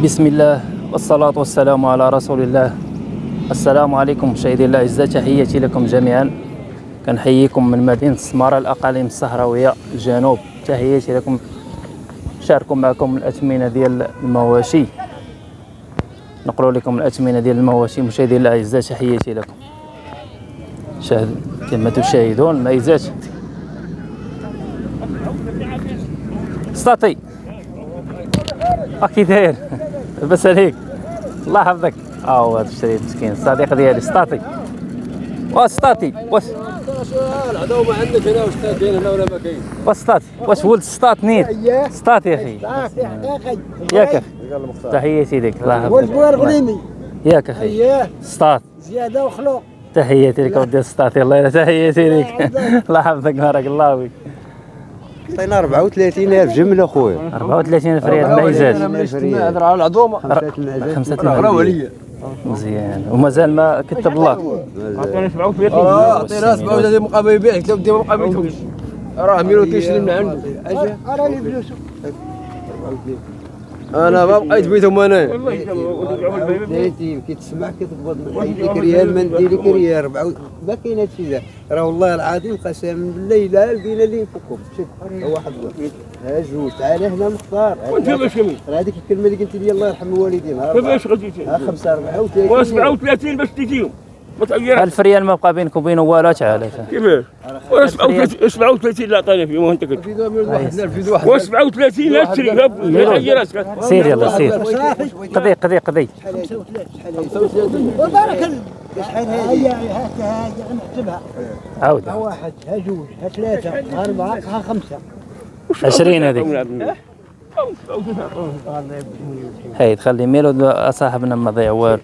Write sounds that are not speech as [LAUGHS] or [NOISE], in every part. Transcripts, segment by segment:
بسم الله والصلاة والسلام على رسول الله. السلام عليكم مشاهدي الأعزاء تحياتي لكم جميعا. كنحييكم من مدينة السمارة الأقاليم الصحراوية الجنوب. تحياتي لكم شاركوا معكم الأثمنة ديال المواشي. نقول لكم الأثمنة ديال المواشي مشاهدي الأعزاء تحياتي لكم. شاهد كما تشاهدون ميزات سطاطي اكي داير لاباس عليك الله يحفظك. ها هو هذا الشريف مسكين. الصديق ديالي سطاطي واش سطاطي واش؟ العدو ما عندك هنا واش كاين هنا ولا ما كاين واش سطاطي واش ولد سطاط نيت؟ سطاطي يا أخي. ياك أخي تحياتي لك الله ولد يحفظك بوير غليمي ياك أخي سطاط زيادة وخلوق. تحياتي لك ودي سطاطي الله تحياتي لك الله يحفظك. بارك الله فيك. عطينا 34000 جمله خويا 34 ألف ريال. ميزات. هضر على العظومه خمسة راهو عليا مزيان. ومازال ما كتب الله عطينا 37 آه عطينا 37 مقابل يبيع قلت له بدي مقابل راه ميلو كيشري من عنده راني فلوسه. أنا ما بقيت بيتهم أنا. دايرتي كيتسمع كتقبض ديك ريال ما ندير لك ريال ربعة ما كاين هادشي ذا راه والله العظيم قسما بالله لا لقينا اللي يفكهم شوف ها واحد ها جوج. تعال هنا مختار. وانت باش كمي راه هذيك الكلمة اللي قلت لي الله يرحم الوالدين. ها. كيفاش غادي ها خمسة أربعة وثلاثين. و 37 باش تجيهم. ما تغيرش ألف ريال ما بقى بينك وبينه والو تعال؟ كيفاش و 37 37 لا عطاني فيه وانت كنت ميلود و 37 لا تشري ما تغيرش سير يلا سير. قضي قضي قضي. وبارك الله شحال هذه هذه نحسبها عاود ها واحد ها جوج ها ثلاثة ها أربعة ها خمسة. 20 هذيك. هاي تخلي ميلو صاحبنا ما ضيع والو.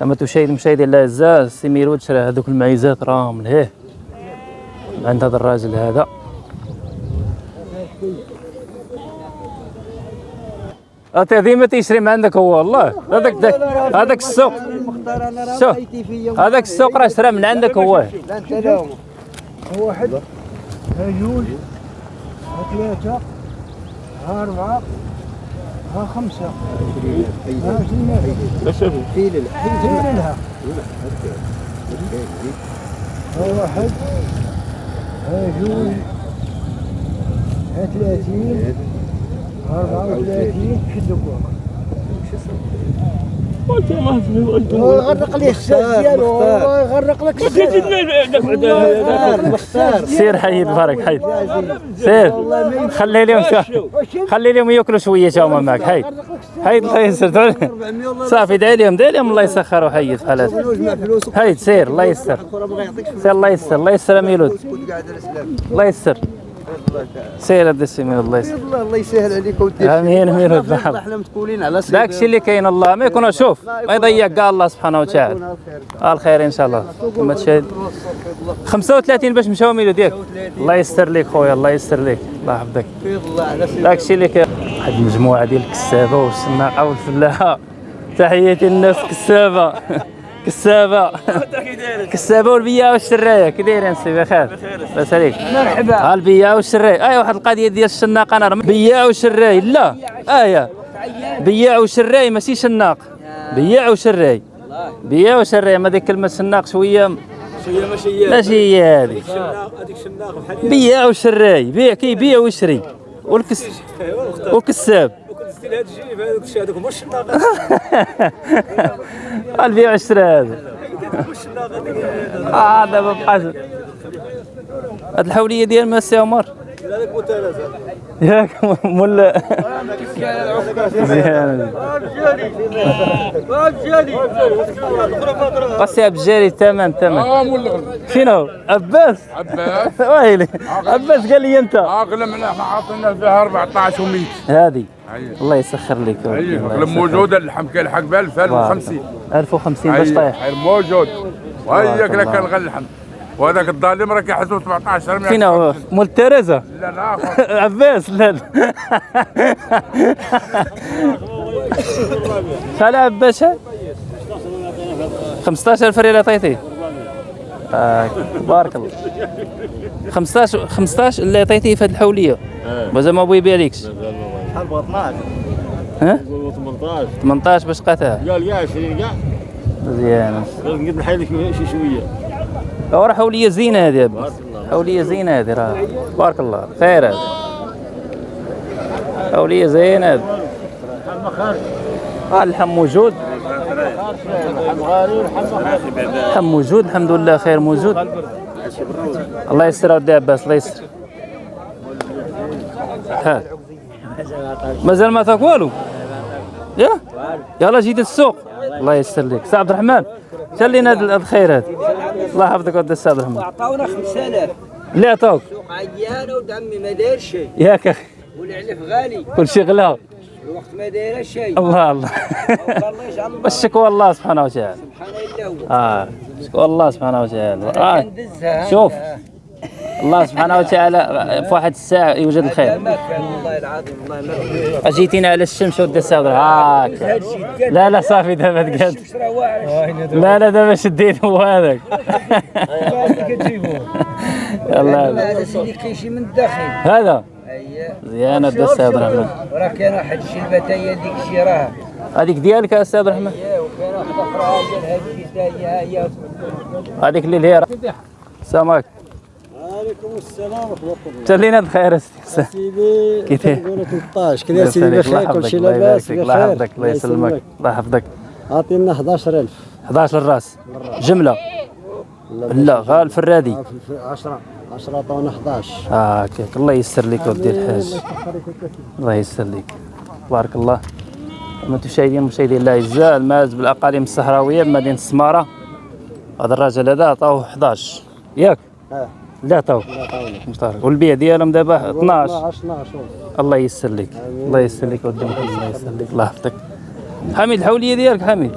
كما تشاهد مشاهدي الاعزاء سي ميلود شرا هذوك المعيزات راهم لهيه. عند هذا الراجل هذا. أنت ديما تيشري من عندك هو؟ والله هذاك هذاك السوق. شوف. هذاك السوق راه شرا من عندك هو. انت واحد ها جوج ها ثلاثة ها أربعة. ها خمسة. ها في لله زين لها ها واحد. ها جوج. ها ثلاثين. ها أربعة وثلاثين. شدوا فوق وانت ما الساس ديالو هو يغرق لك الساس مختار سير حيد بارك حيد سير خلي لهم خلي لهم ياكلوا شوية هما معك حيد حيد الله يسر صافي دعي لهم دعي لهم الله يسخر وحيد بحال هذا حيد سير الله يسر سير الله يسر الله يسر يا ميلود الله يسر سير هذا السي ميلود الله يسر الله الله يسهل عليك ودير آمين ميلود الله نحن إحنا متكولين على صيد داك الشيء اللي كاين الله ما يكون شوف ما يضيع كاع الله سبحانه وتعالى. الخير. إن شاء الله. كما تشاهد. 35 باش مشاو ميلود ياك الله يستر لك خويا الله يستر لك الله يحفظك. داك الشيء اللي كاين. واحد المجموعه ديال الكسابة والسناقه والفلاحة. تحياتي للناس كسابة. [LAUGHS] كسابة. كسابة. والبياع والشرايه كي دايرين سي بخير. لاباس عليك مرحبا. ها البياع والشراي أي واحد القضية ديال الشناق أنا بياع وشراي لا. آية. بياع وشراي ماشي شناق. بياع وشراي بياع وشراي ما ديك كلمة شناق شوية شوية ماشي ماشي هي هذه. هذيك شناق بحال بياع وشراي بيع كيبيع ويشري والكس وكساب كنت ستيل هذا الجيب هذاك الشيء هذاك هو الشناق [LAUGHS] البيع والشراء هذا [LAUGHS] آه دابا بقى هاد الحولية ديال ما سي عمر هذاك متلازم ياك مول مزيان قصي بجاري تمام تمام. آه مول شنو؟ عباس. عباس. [LAUGHS] ويلي. عباس قال لي أنت. اغلى من إحنا عاطينا فيها 14 و100 هذه. أيوة. الله يسخر لك اغلى يسخر. موجودة اللحم كاين الحق ب 1050 1050 باش طايح. اي موجود. وهياك الله. لك كان اللحم وهذاك الظالم راه كيحسبوا 17 فين هو مول تيريزا. لا لا. [LAUGHS] عباس لا لا. [LAUGHS] شحال عباس؟ 15000 ريال عطيتيه. بارك الله. 15 15 اللي عطيتيه في هذه الحولية. مازال ما بغى يبيع لكش شحال بغا 12 ها؟ قولوا 18 18 باش قتها قال كاع 20 كاع. مزيان. نقد نحيد لك شي شوية. راه حوليه زينة هذه حوليه زينة هذه راه بارك الله. خير. هذا حوليه زينة. هذه اللحم موجود. اللحم موجود. الحمد لله خير موجود. الله يسر اودي عباس الله يسر. ها. مازال ما تاك والو يا؟ يلا جيت السوق الله يسر لك. سي عبد الرحمن. شحال لنا هذا الخير هذا الله يحفظك ودي عبد الرحمن عطاونا 5000 اللي عطاوك سوق عيانة ودعمي ما داير شيء. ياك أخي. والعلف غالي. كل شيء غلا. الوقت ما دايره شيء. الله الله. الله يجعل الله والشكوى الله سبحانه وتعالى. سبحان الله. هو آه. شكوى الله سبحانه وتعالى. آه. شوف. الله سبحانه وتعالى في واحد الساعة يوجد الخير. والله العظيم والله ما أجيتينا على الشمس ودي الساعة هاك. لا لا صافي دابا واعر لا لا دابا شديت هو هذاك. [LAUGHS] هذا سيدي كيجي من الداخل. هذا. اييه زيانة ودي السي عبد الرحمن راه كان واحد الشلبه هي ديك الشي راه. هذيك ديالك يا سي عبد الرحمن اييه وكان واحد أخرى ديال هي هي. هذيك اللي هي السلام عليكم. وعليكم السلام ورحمة الله. تلينا بخير أستاذ. سيدي كيف؟ هي؟ كنقولوا 13 كذا سيدي بخير كل شيء لاباس الله بخير. يحفظك الله يسلمك الله يحفظك. عطينا 11000 11 الراس جملة. لا غير الفرادي 10 10 عطاونا 11 آه هكاك الله يسر لك ودي الحاج. الله يسر لك. بارك الله. المشاهدين المشاهدين الاعزاء الماز بالأقاليم الصحراوية بمدينه السمارة. هذا الراجل هذا عطاوه 11 ياك. آه. لا عطاونا مختار والبيع ديالهم دابا 12 12 12 الله يسر لك. الله يسر لك ودي الله يسر لك. الله يحفظك. حميد الحولية ديالك حميد؟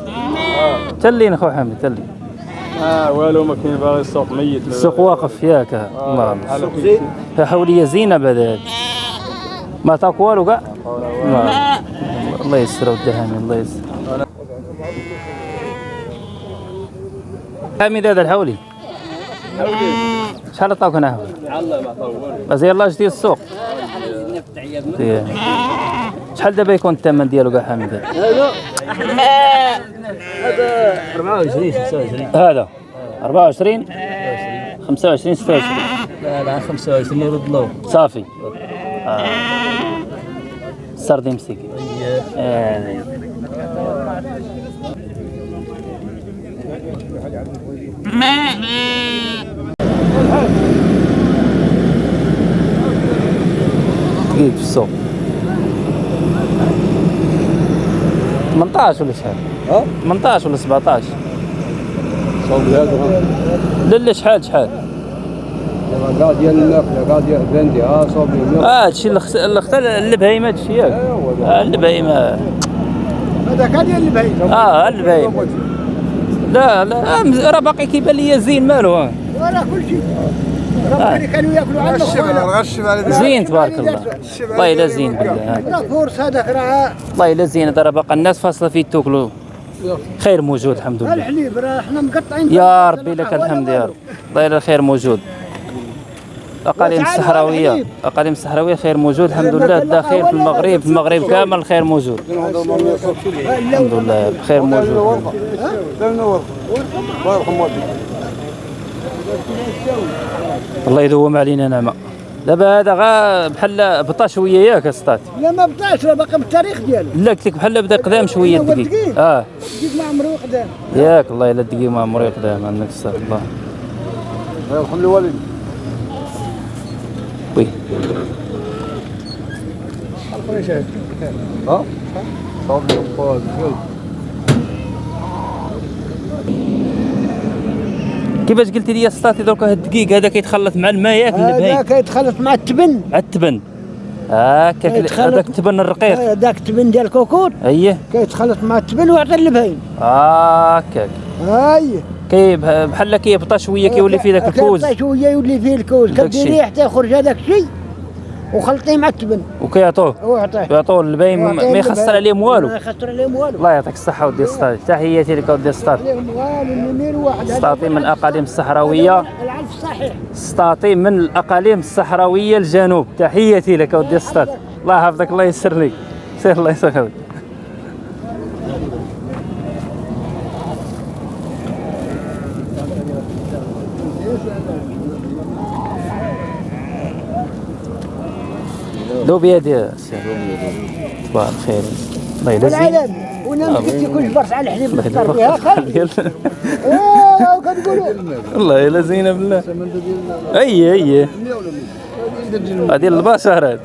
تلين اخو حميد تلين آه والو ما كاين باغي السوق ميت. السوق واقف ياك. الله الله ها حولية زينة بعد هاد ما تاك والو كاع؟ الله يسر ودي حميد الله يسر. حميد هذا الحولي. شحال عطاوك أنا حولي بس يلا جديد السوق. شحال دابا يكون الثمن ديالو كاع حميد هذا 24 26 هذا 24 25 26 لا لا 25 يرد له صافي آه. سردي مسكين آه. دقيق في السوق؟ 18 ولا شحال؟ ها؟ 18 ولا 17 صوب هذا لا لا شحال شحال؟ كاع ديال الماكله كاع ديال بندي ها صوب آه هادشي اللي اختار البهيمة هادشي ياك آه البهيمة. هذا كاع ديال البعيد آه البهيمة. لا لا آه، راه باقي كيبان لي زين مالو آه. ولا كل شيء راه كانوا ياكلوا زين تبارك الله والله الا زين بالله آه. لا فورس هذاك راه والله الا زين هذا راه باقي الناس فاصله فيه تاكلوا خير موجود الحمد لله الحليب راه إحنا مقطعين يا ربي لك الحمد يا رب والله الا الخير موجود الاقاليم الصحراويه. الاقاليم الصحراويه خير موجود الحمد لله الداخل في المغرب في المغرب كامل الخير موجود الحمد لله بخير موجود الله يدوم علينا نعمة. دابا هذا غا بحال بطا شوية ياك سطات لا ما بطاش راه باقي بالتاريخ ديالو. لا قلت لك بحال بدا قدام شوية الدقيق الدقيق. آه. جيت ما عمرو قدام. ياك الله إلا الدقيق ما عمري قدام عندك الصح الله. خلي والد وي. ها؟ صوب كيفاش قلت لي سطاتي درك هاد الدقيق هذا كيتخلط مع الماء ياك هذا كيتخلط مع التبن. على التبن. هكاك كيتخلط- هذاك التبن الرقيق. هذاك التبن ديال الكوكوط أييه. كيتخلط مع التبن ويعطي البهيم هكاك هاي. كي بحال كيبطا شوية كيولي فيه ذاك الكوز. كيبقى شوية يولي فيه الكوز. داك كديريه الشيء. حتى يخرج هذاك الشيء. وخلطيه مع التبن وكيعطوه ويعطيه يعطوه البهيم ويعطيه ما يخسر عليهم والو. ما يخسر عليهم والو. الله يعطيك الصحة ودي سطاتي تحياتي لك ودي هذا سطاتي من الأقاليم الصحراوية. العلف صحيح. سطاطي من الأقاليم الصحراوية الجنوب. تحياتي لك ودي سطات الله يحفظك الله يسر لك. سير الله يسخرك دو بيدي صباح الخير. الله العالم وأنا ما قلت كل برش على الحليب الله نختار فيها خلي يلزم إيه كتقولوا. والله يلا زينة بالله. أي أي. هذه البشر هاد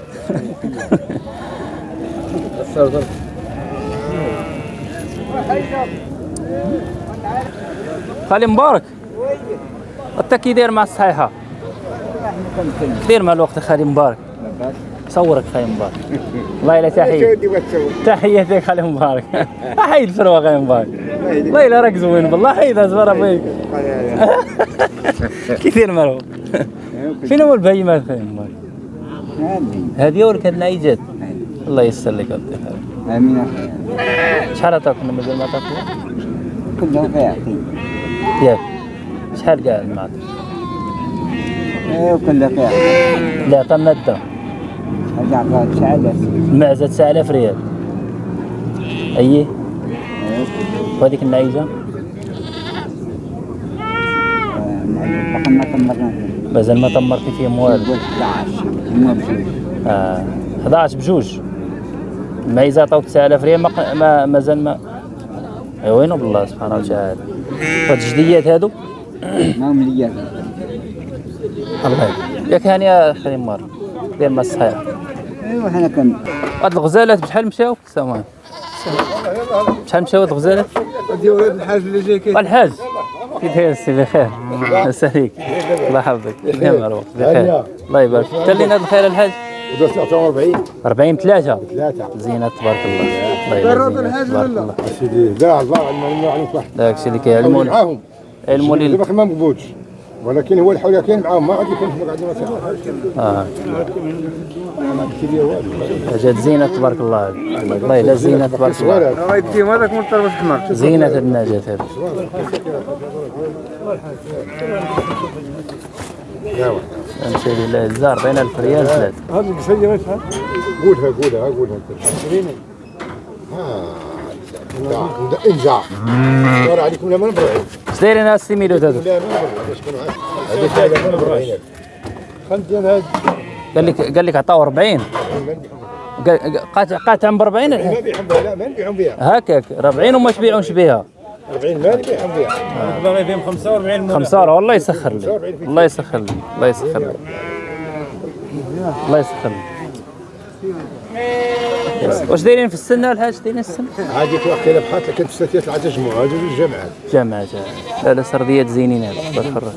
خالي مبارك. أنت كي داير مع الصحيحة؟ دير مع الوقت خالي مبارك؟ صورك خالي مبارك والله الا [LAUGHS] تحية. تحياتك خالي مبارك [LAUGHS] حيد الفروة خالي مبارك والله الا راك زوين بالله حيد ازبر فيك. [LAUGHS] كثير مرو فين هو البهيمات خالي مبارك هذه. ورك النايجات الله يسر لك خالي. آمين. أخي شحال عطاكم مازال ما عطاكم؟ كلهم فيها ياك شحال كاع عطاك إيه وكلها فيها لا عطانا الدم هذا عطاها 9000 المعزة 9000 ريال. اي وهذيك النعيجة فقط تمرنا مازال ما طمرتي فيهم والو 11 ما بجوج آه. 11 بجوج. المعيزة عطاوك 9000 ريال ما ما مازال ما أي وينو بالله سبحانه وتعالى؟ هاد الجديات هادو؟ ما هم ليا الله يبارك. ياك هاني يا خلي مار. دير ما الصحيح ايوا حنا كان هاد الغزالات بشحال مشاو؟ سامان شحال مشاو هاد الغزالات؟ هذه ولاد الحاج اللي جاي كي الحاج كي داير السي؟ بخير. لاباس عليك. الله يحفظك. يا مروه بخير. الله يبارك. فيك قال لنا الخير الحاج؟ ودرت 40 40 3 ثلاثة زينة تبارك الله. الله يبارك فيك. تبارك الله. سيدي لا الله علم علم واحد داك الشيء اللي كيعلمون معاهم. علموا لي دابا ما مقبولش ولكن هو الحول كاين معاهم ما غادي يكون ما قاعدين آه. جات زينة تبارك الله. الله لا زينة تبارك الله. راه يديهم هذاك من طرف الحمر زينة هاد النجاة هذه. نمشي لله الزار بين ألف ريال ثلاثة. هذه القصية شحال؟ قولها قولها. قولها ها انزع دور عليكم لا ما نبرعين اش دايرين هاد السيميلوت هادو قال لك قال لك عطاو 40 قال- قاطع قاطع ب 40 ما نبيعهم بها لا ما نبيعهم بها هكاك. 40 وما تبيعوش بها 40 ما نبيعهم بها باغي فيهم 45 خمسة ورا والله يسخر لي. الله يسخر لي. الله يسخر لي. الله يسخر لي. واش دايرين في السنة الحاج دايرين السنة؟ عادي في وقت بحات لكن في ستات العجز هذه الجامعات جامعة لا لا سرديات زينين هذا الله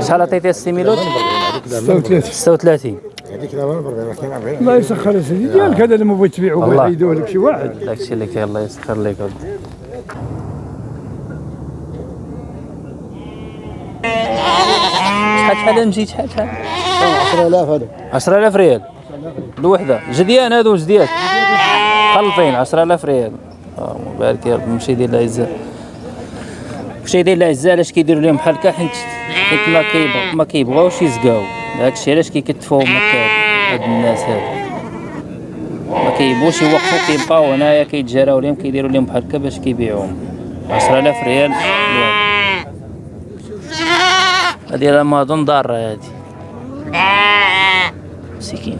شحال عطيتي السيميلوت؟ 36 هذيك لا ما نبرعين كاين 40 الله يسخر يا سيدي. ديالك هذا اللي ما بغيت تبيعه الله. ويعيدوه لك شي واحد. داكشي اللي كاين الله يسخر لك شحال شحال مشيت شحال شحال؟ 10000 هذا 10000 ريال. الوحدة. جديان هادو جديات. خلطين 10000 ريال. آه مبارك يا رب. مشي ديال العزة مشي ديال العزة علاش كيديروا لهم بحال هكا حيت حيت ما كيبغ ما كيبغاوش يزكاو داكشي علاش كيكتفوهم هكا هاد الناس هادو. ما كيبغوش يوقفوا كيبقاو هنايا كيتجراو لهم كيديروا لهم بحال هكا باش كيبيعوهم. 10000 ريال. الواحد هادي راه ما أظن ضارة هادي مسكينة.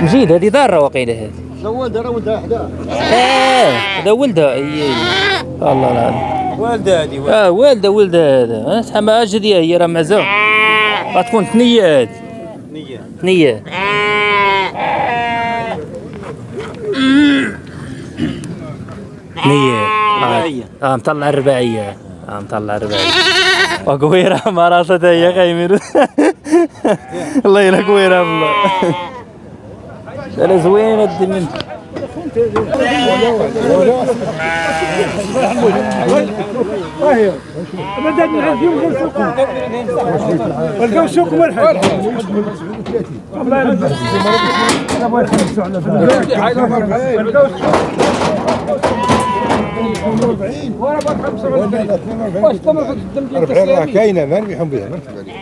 مجيد هذه ضارة وقيلة هذه. زود راه ولدها حدا آه هذا ولدها. اي اي الله العظيم والدة هذه آه والدة ولدها هذا. آه شحال ما جديه هي راه معزة غتكون ثنية هذه. ثنية ثنية رباعية. آه مطلع الرباعية. آه مطلع الرباعية. وقويرة مراتها هي خايمين الله يلا قويرة بالله لا زوينة الدمن بدل نعرف يوم غير سوقهم لقاو سوقهم الحاج الله يرضى الله يرحمك على واش تمر في الدم ديال التسليمي كاينة ما نبيعهم بها ما نكتب عليك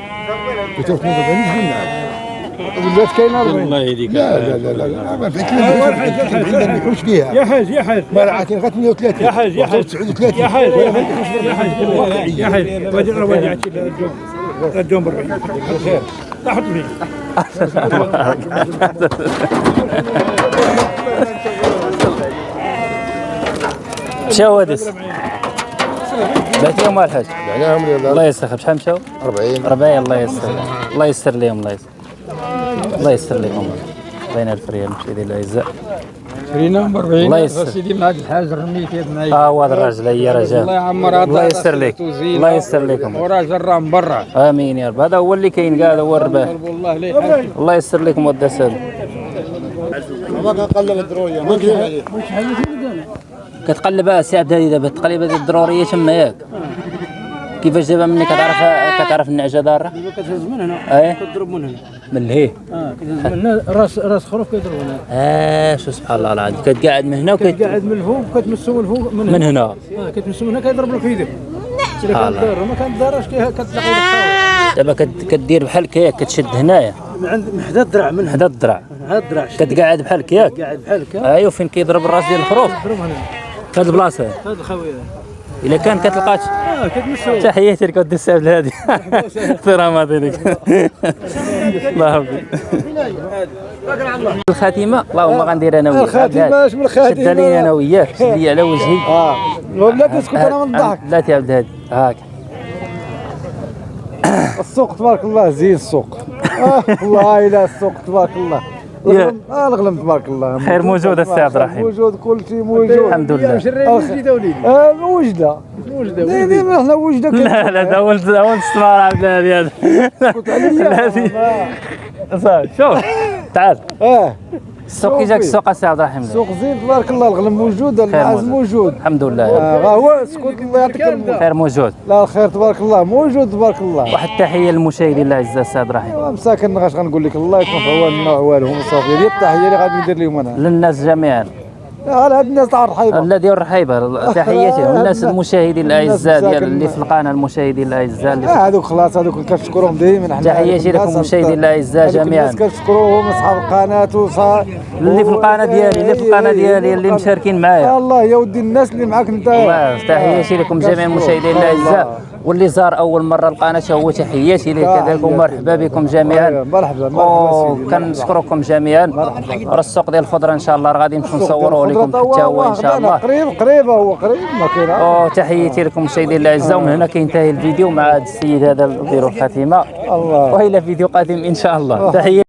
كنت 42 قلنا ولات كاينة 40 والله هذيك لا لا لا لا لا ما نبيعوش فيها يا حاج يا حاج ما كاين غير 38 يا حاج يا حاج 39 يا حاج يا حاج يا حاج وجه رواجعتي الجوم الجوم بالربع خير لا حط مشاو هادس بعتيهم مع الحاج معناهم يلا الله يسخر. شحال مشاو؟ 40 ربعي الله يسر الله يسر لهم الله يسر الله يسر لهم الله ينال الفريال مشي ديال الاعزاء شرينا ب 40 الله يسر. سيدي من هذا الحاج رميت يد معي ها هو هذا الراجل هي الله رجال. يعمر هذا الله يسر لك. الله يسر لكم. وراجل راه من برا. آمين يا رب. هذا هو اللي كاين كاع هذا هو الرباح الله يسر لكم وداس هذا ما كنقلل الدروية. ما عليك كتقلب سي عبد الهادي دابا التقليبه ديال الضرورية تما ياك. كيفاش دابا مني كتعرف كتعرف النعجه دارة؟ كتهز من هنا إيه؟ كتضرب من هنا. من لهيه آه كتهز من هنا راس راس خروف كيضرب هنا. آه شو سبحان الله العظيم. كتقعد من هنا وكت قاعد من الفوق كتمسو من الفوق من هنا. من هنا. آه كتمسو من هنا كيضرب لك في يدك سبحان كان دار ما كان دارش كتلاقي لك دابا كدير بحال هكاك كتشد هنايا. من عند من حدا الدرع من حدا الدرع. الدرع كتقعد بحال هكاك قاعد بحال هكا. ايوا فين كيضرب الراس ديال الخروف. ضرب هنا. في هاد البلاصه هذا الخويه إلا كان كتلقاش آه كتمسو تحياتي لك ودي السبب هادي احترامات لك الله يحفظك. الخاتمة اللهم غندير أنا وياك. الخاتمة اش من الخاتمة؟ شد لي أنا وياك. شد لي على وجهي. آه. ولا تسكت أنا من الضحك لا يا عبد الهادي. هاك. السوق تبارك الله زين السوق. آه والله الا السوق تبارك الله. يا. الغنم. تبارك الله. خير موجود السي عبد الرحيم. موجود كل شيء موجود. الحمد لله. آه وجدة. وجدة دايما إحنا وجدة لا لا ده اول اول استمرار عبد الهادي هذا. الهادي. صافي شوف تعال. آه. السوق كي جاك السوق السي عبد الرحيم السوق زين تبارك الله الغنم موجود المعز موجود. الحمد لله. آه هو سكوت الله يعطيك الموت خير موجود. لا الخير تبارك الله. موجود تبارك الله. واحد التحية للمشاهدين الاعزاء السي عبد الرحيم. مساكن غاش غنقول لك الله يكون في عواننا وعوانهم وصافي هذه التحية اللي غادي ندير لهم أنا. للناس جميعا. هذا الناس تاع الرحيبة الذي الرحيبة تحياتي والناس [LAUGHS] المشاهدين الأعزاء ديال اللي في القناة المشاهدين الأعزاء اللي آه هذوك خلاص هذوك كنشكرهم حنا تحياتي لكم الناس مشاهدين الأعزاء هذوك جميعاً. الناس كنشكروهم أصحاب القناة وصا اللي في القناة ديالي اللي في القناة ديالي اللي مشاركين معايا الله يا ودي الناس اللي معاك انت تحياتي لكم جميع. المشاهدين. الأعزاء واللي زار أول مرة القناه هو تحياتي ليه كذلك ومرحبا بكم جميعا. أيوة، مرحبا مرحبا وكنشكركم جميعا. راه السوق ديال الخضرة إن شاء الله راه غادي نمشيو نصوروا لكم حتى هو إن شاء الله. قريب قريب هو قريب ما كاين. أوه، تحياتي لكم مشاهدينا الاعزاء ومن هنا كينتهي الفيديو مع هذا السيد هذا نديروا الخاتمه الله. وإلى فيديو قادم إن شاء الله. تحياتي.